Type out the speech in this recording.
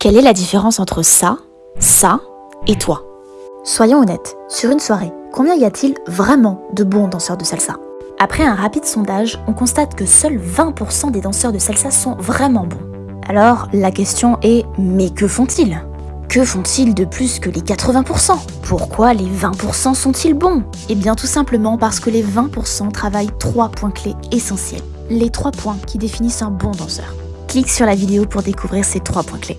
Quelle est la différence entre ça, ça et toi? Soyons honnêtes, sur une soirée, combien y a-t-il vraiment de bons danseurs de salsa? Après un rapide sondage, on constate que seuls 20% des danseurs de salsa sont vraiment bons. Alors, la question est, mais que font-ils? Que font-ils de plus que les 80% Pourquoi les 20% sont-ils bons? Eh bien tout simplement parce que les 20% travaillent trois points clés essentiels. Les trois points qui définissent un bon danseur. Clique sur la vidéo pour découvrir ces trois points clés.